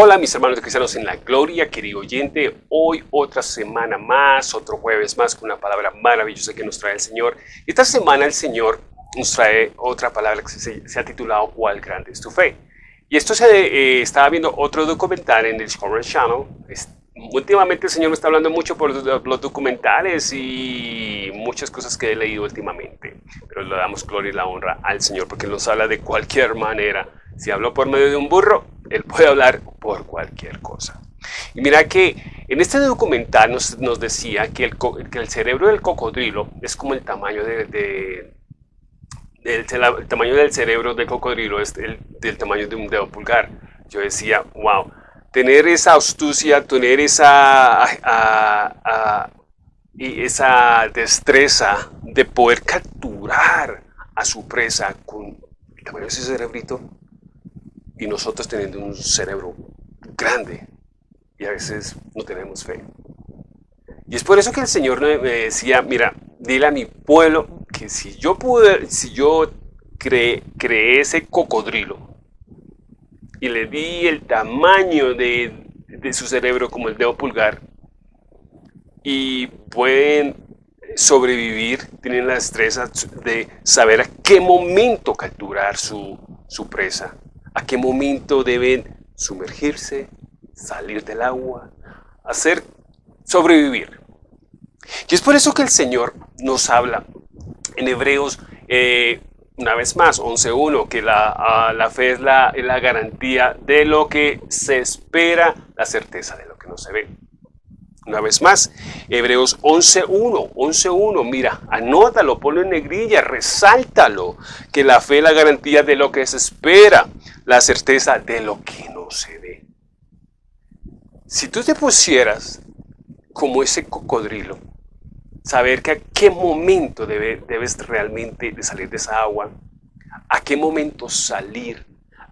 Hola mis hermanos cristianos en la gloria, querido oyente, hoy otra semana más, otro jueves más con una palabra maravillosa que nos trae el Señor. Esta semana el Señor nos trae otra palabra que se, ha titulado ¿Cuál grande es tu fe? Y esto se eh, estaba viendo otro documental en el Discovery Channel. últimamente el Señor me está hablando mucho por los documentales y muchas cosas que he leído últimamente. Pero le damos gloria y la honra al Señor porque nos habla de cualquier manera. Si habló por medio de un burro, Él puede hablar por cualquier cosa. Y mira que en este documental nos, decía que el, cerebro del cocodrilo es como el tamaño de, el, tamaño del cerebro del cocodrilo es el, del tamaño de un dedo pulgar. Yo decía, wow, tener esa astucia, tener esa, esa destreza de poder capturar a su presa con el tamaño de ese cerebrito y nosotros teniendo un cerebro grande y a veces no tenemos fe. Y es por eso que el Señor me decía, mira, dile a mi pueblo que si yo pude, si yo creé, ese cocodrilo y le di el tamaño de, de su cerebro como el dedo pulgar y pueden sobrevivir, tienen la destreza de saber a qué momento capturar su, su presa, a qué momento deben sumergirse, salir del agua, hacer sobrevivir. Y es por eso que el Señor nos habla en Hebreos, eh, una vez más, 11.1, que la, la, fe es la, la garantía de lo que se espera, la certeza de lo que no se ve. Una vez más, Hebreos 11.1, 11.1, mira, anótalo, ponlo en negrilla, resáltalo, que la fe es la garantía de lo que se espera, la certeza de lo que no se ve. Si tú te pusieras como ese cocodrilo, saber que a qué momento debes realmente salir de esa agua, a qué momento salir,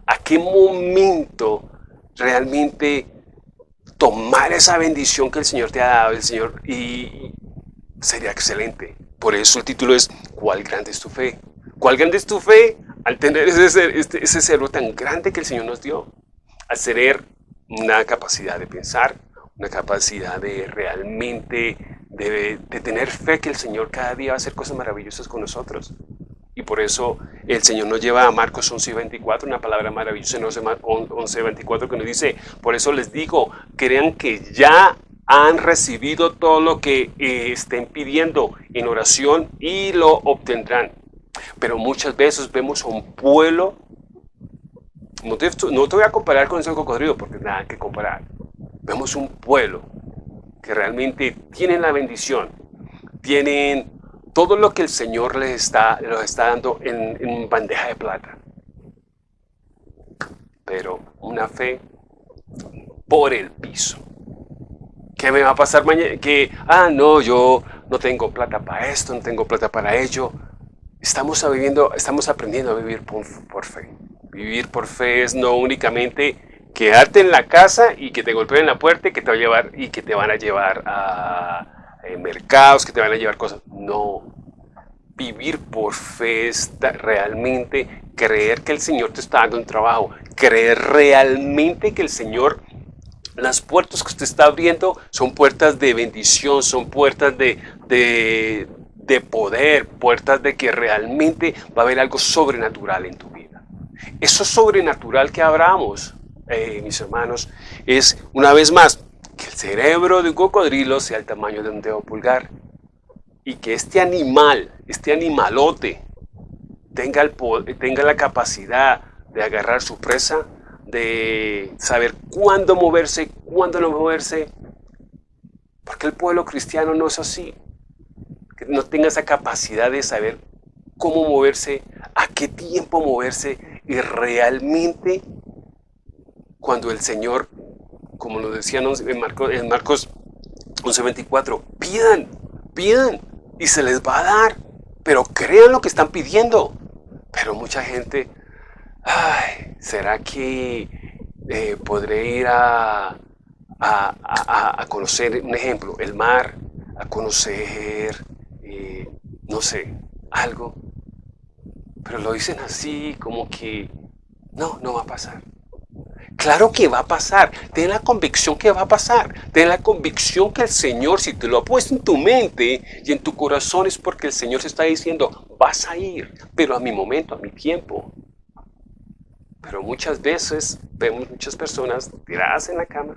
a qué momento realmente tomar esa bendición que el Señor te ha dado, el Señor, y sería excelente. Por eso el título es ¿Cuál grande es tu fe? ¿Cuál grande es tu fe? Al tener ese, este, ese cerebro tan grande que el Señor nos dio, al tener una capacidad de pensar, una capacidad de realmente, de tener fe que el Señor cada día va a hacer cosas maravillosas con nosotros. Y por eso el Señor nos lleva a Marcos 11.24, una palabra maravillosa en 11.24 que nos dice, por eso les digo, crean que ya han recibido todo lo que eh, estén pidiendo en oración y lo obtendrán. Pero muchas veces vemos a un pueblo, no te, no te voy a comparar con ese cocodrilo porque nada que comparar. Vemos un pueblo que realmente tienen la bendición, tienen todo lo que el Señor les está, los está dando en, bandeja de plata. Pero una fe por el piso. ¿Qué me va a pasar mañana? Que, ah, no, yo no tengo plata para esto, no tengo plata para ello. Estamos, viviendo, estamos aprendiendo a vivir por, por, fe. Vivir por fe es no únicamente quedarte en la casa y que te golpeen la puerta y que te, va a llevar, y que te van a llevar a, en mercados que te van a llevar cosas. No. Vivir por fe es realmente creer que el Señor te está dando un trabajo. Creer realmente que el Señor, las puertas que usted está abriendo son puertas de bendición, son puertas de, de, de poder, puertas de que realmente va a haber algo sobrenatural en tu vida. Eso sobrenatural que abramos, eh, mis hermanos, es una vez más que el cerebro de un cocodrilo sea el tamaño de un dedo pulgar y que este animal, este animalote, tenga, el, tenga la capacidad de agarrar su presa, de saber cuándo moverse, cuándo no moverse, porque el pueblo cristiano no es así, que no tenga esa capacidad de saber cómo moverse, a qué tiempo moverse y realmente cuando el Señor como nos decían en Marcos, en Marcos 11:24, pidan, pidan y se les va a dar, pero crean lo que están pidiendo. Pero mucha gente, ay, ¿será que eh, podré ir a, a, conocer, un ejemplo, el mar, a conocer, eh, no sé, algo? Pero lo dicen así, como que, no, no va a pasar. Claro que va a pasar. Ten la convicción que va a pasar. Ten la convicción que el Señor, si te lo ha puesto en tu mente y en tu corazón, es porque el Señor se está diciendo, vas a ir, pero a mi momento, a mi tiempo. Pero muchas veces vemos muchas personas tiradas en la cama,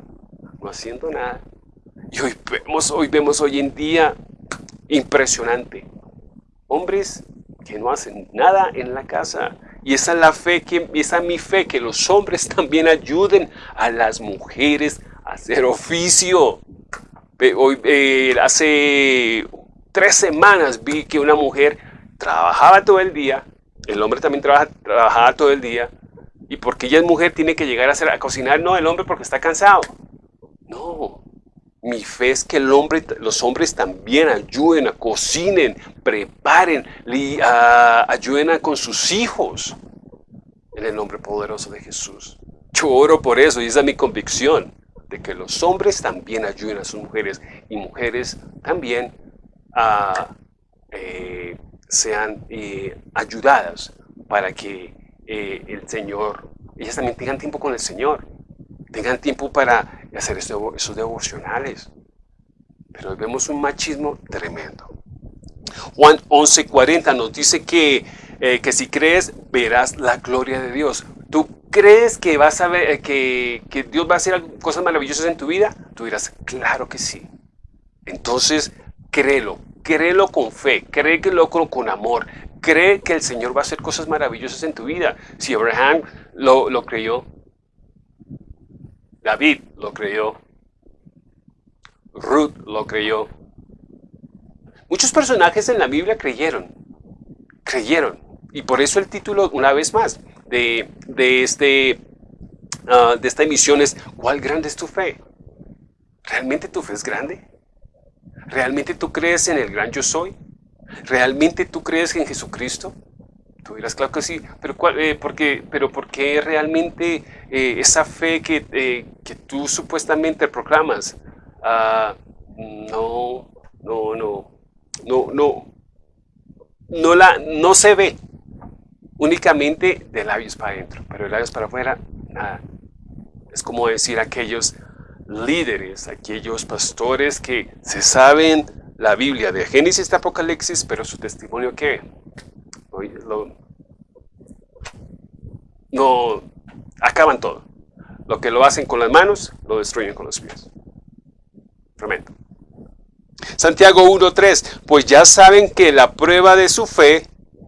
no haciendo nada. Y hoy vemos, hoy vemos hoy en día impresionante. Hombres que no hacen nada en la casa, y esa es la fe, que, esa es mi fe, que los hombres también ayuden a las mujeres a hacer oficio. Hoy, eh, hace tres semanas vi que una mujer trabajaba todo el día, el hombre también trabaja, trabajaba todo el día, y porque ella es mujer tiene que llegar a, hacer, a cocinar, no el hombre porque está cansado. No, mi fe es que el hombre, los hombres también ayuden, a cocinen, preparen, ayuden con sus hijos. En el nombre poderoso de Jesús. Yo oro por eso y esa es mi convicción, de que los hombres también ayuden a sus mujeres y mujeres también eh, sean eh, ayudadas para que eh, el Señor, ellas también tengan tiempo con el Señor, tengan tiempo para y hacer esos devocionales. Pero vemos un machismo tremendo. Juan 11:40 nos dice que, eh, que si crees, verás la gloria de Dios. ¿Tú crees que vas a ver eh, que, que, Dios va a hacer cosas maravillosas en tu vida? Tú dirás, claro que sí. Entonces, créelo, créelo con fe, créelo con, con amor, cree que el Señor va a hacer cosas maravillosas en tu vida. Si Abraham lo, lo creyó, David lo creyó. Ruth lo creyó. Muchos personajes en la Biblia creyeron. Creyeron. Y por eso el título, una vez más, de, este, ah, de esta emisión es ¿Cuál grande es tu fe? ¿Realmente tu fe es grande? ¿Realmente tú crees en el gran yo soy? ¿Realmente tú crees en Jesucristo? Tú dirás, claro que sí, pero, ¿cuál, eh, porque, pero ¿por qué realmente eh, esa fe que, eh, que, tú supuestamente proclamas ah, no, no, no, no, no, no, la, no se ve únicamente de labios para adentro, pero de labios para afuera, nada. Es como decir aquellos líderes, aquellos pastores que se saben la Biblia de Génesis y Apocalipsis, pero su testimonio ¿qué? No acaban todo. Lo que lo hacen con las manos, lo destruyen con los pies. Tremendo. Santiago 1.3, pues ya saben que la prueba de su fe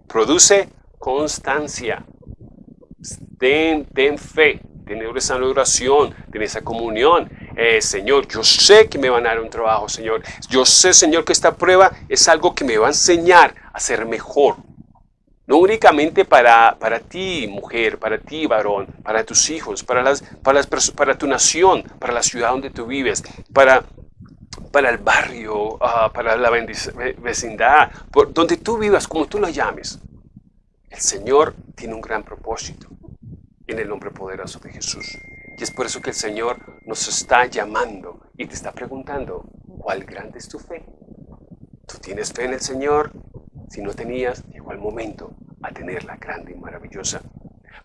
produce constancia. Ten, ten fe, ten esa oración, ten esa comunión. Eh, Señor, yo sé que me van a dar un trabajo, Señor. Yo sé, Señor, que esta prueba es algo que me va a enseñar a ser mejor, no únicamente para, para ti, mujer, para ti, varón, para tus hijos, para, las, para, las, para tu nación, para la ciudad donde tú vives, para, para el barrio, ah, para la vecindad, por donde tú vivas, como tú lo llames. El Señor tiene un gran propósito en el nombre poderoso de Jesús. Y es por eso que el Señor nos está llamando y te está preguntando, ¿cuál grande es tu fe? ¿Tú tienes fe en el Señor? Si no tenías, llegó el momento a tenerla grande y maravillosa.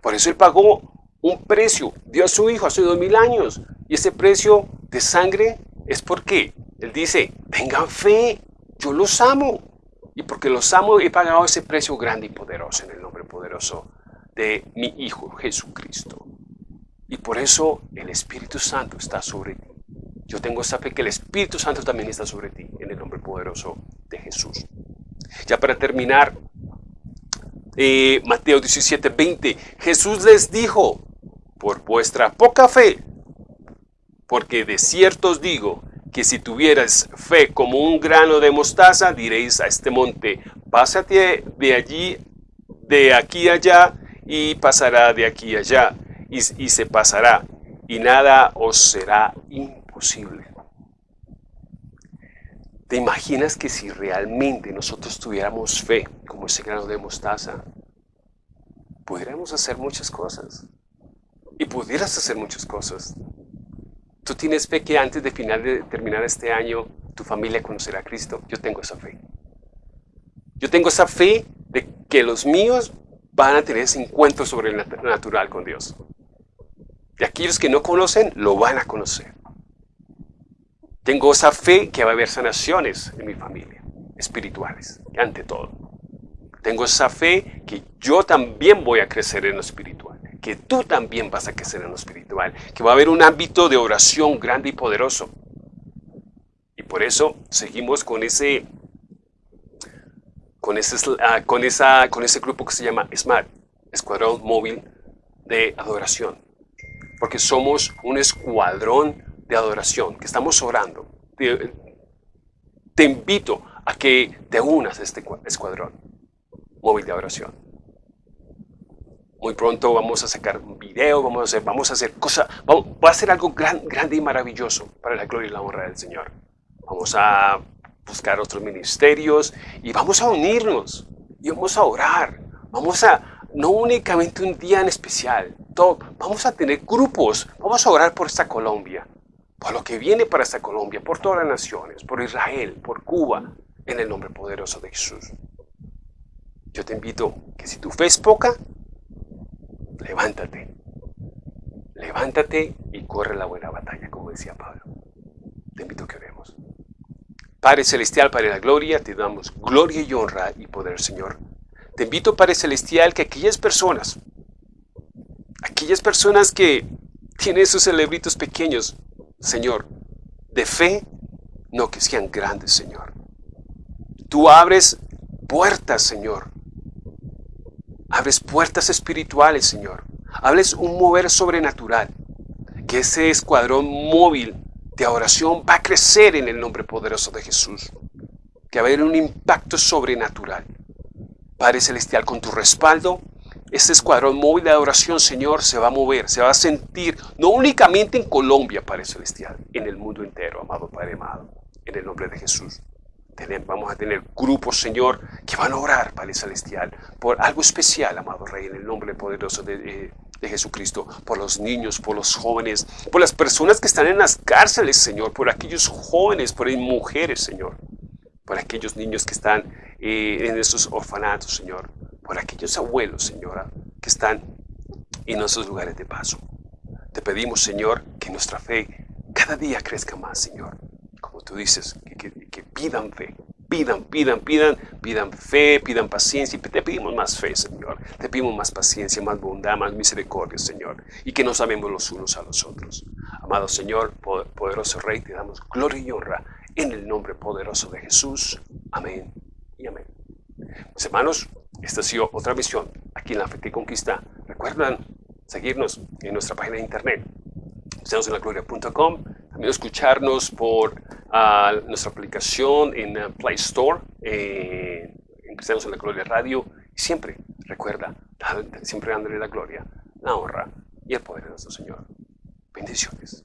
Por eso Él pagó un precio, dio a su Hijo hace dos mil años. Y ese precio de sangre es porque Él dice, tengan fe, yo los amo. Y porque los amo he pagado ese precio grande y poderoso en el nombre poderoso de mi Hijo Jesucristo. Y por eso el Espíritu Santo está sobre ti. Yo tengo esa fe que el Espíritu Santo también está sobre ti en el nombre poderoso de Jesús. Ya para terminar, eh, Mateo 17, 20, Jesús les dijo, por vuestra poca fe, porque de cierto os digo que si tuvieras fe como un grano de mostaza, diréis a este monte, pásate de allí, de aquí allá, y pasará de aquí allá, y, y se pasará, y nada os será imposible. ¿Te imaginas que si realmente nosotros tuviéramos fe como ese grano de mostaza, pudiéramos hacer muchas cosas? Y pudieras hacer muchas cosas. ¿Tú tienes fe que antes de, final de terminar este año tu familia conocerá a Cristo? Yo tengo esa fe. Yo tengo esa fe de que los míos van a tener ese encuentro sobrenatural con Dios. Y aquellos que no conocen, lo van a conocer. Tengo esa fe que va a haber sanaciones en mi familia, espirituales, ante todo. Tengo esa fe que yo también voy a crecer en lo espiritual, que tú también vas a crecer en lo espiritual, que va a haber un ámbito de oración grande y poderoso. Y por eso seguimos con ese, con ese, ah, con esa, con ese grupo que se llama SMART, Escuadrón Móvil de Adoración. Porque somos un escuadrón de adoración, que estamos orando. Te, invito a que te unas a este escuadrón móvil de adoración. Muy pronto vamos a sacar un video, vamos a hacer, vamos a hacer cosas, va a ser algo gran, grande y maravilloso para la gloria y la honra del Señor. Vamos a buscar otros ministerios y vamos a unirnos y vamos a orar. Vamos a, no únicamente un día en especial, todo, vamos a tener grupos, vamos a orar por esta Colombia, por lo que viene para esta Colombia, por todas las naciones, por Israel, por Cuba, en el nombre poderoso de Jesús. Yo te invito que si tu fe es poca, levántate. Levántate y corre la buena batalla, como decía Pablo. Te invito a que oremos. Padre Celestial, Padre de la Gloria, te damos gloria y honra y poder, Señor. Te invito, Padre Celestial, que aquellas personas, aquellas personas que tienen esos celebritos pequeños, Señor, de fe, no que sean grandes, Señor. Tú abres puertas, Señor. Abres puertas espirituales, Señor. Hables un mover sobrenatural. Que ese escuadrón móvil de oración va a crecer en el nombre poderoso de Jesús. Que va a haber un impacto sobrenatural. Padre Celestial, con tu respaldo, este escuadrón móvil de adoración, Señor, se va a mover, se va a sentir, no únicamente en Colombia, Padre Celestial, en el mundo entero, amado Padre amado, en el nombre de Jesús. Vamos a tener grupos, Señor, que van a orar, Padre Celestial, por algo especial, amado Rey, en el nombre poderoso de, eh, de, Jesucristo, por los niños, por los jóvenes, por las personas que están en las cárceles, Señor, por aquellos jóvenes, por las mujeres, Señor, por aquellos niños que están eh, en esos orfanatos, Señor, por aquellos abuelos, Señora, que están en esos lugares de paso. Te pedimos, Señor, que nuestra fe cada día crezca más, Señor. Tú dices, que, pidan fe, pidan, pidan, pidan, pidan fe, pidan paciencia. Te pedimos más fe, Señor. Te pedimos más paciencia, más bondad, más misericordia, Señor. Y que nos amemos los unos a los otros. Amado Señor, poderoso Rey, te damos gloria y honra en el nombre poderoso de Jesús. Amén y amén. Mis hermanos, esta ha sido otra misión aquí en La Fe Conquista. Recuerdan seguirnos en nuestra página de internet, gloria.com También escucharnos por ah, nuestra aplicación en ah, Play Store, en Cristianos en la Gloria Radio. Siempre, recuerda, siempre dándole la gloria, la honra y el poder de nuestro Señor. Bendiciones.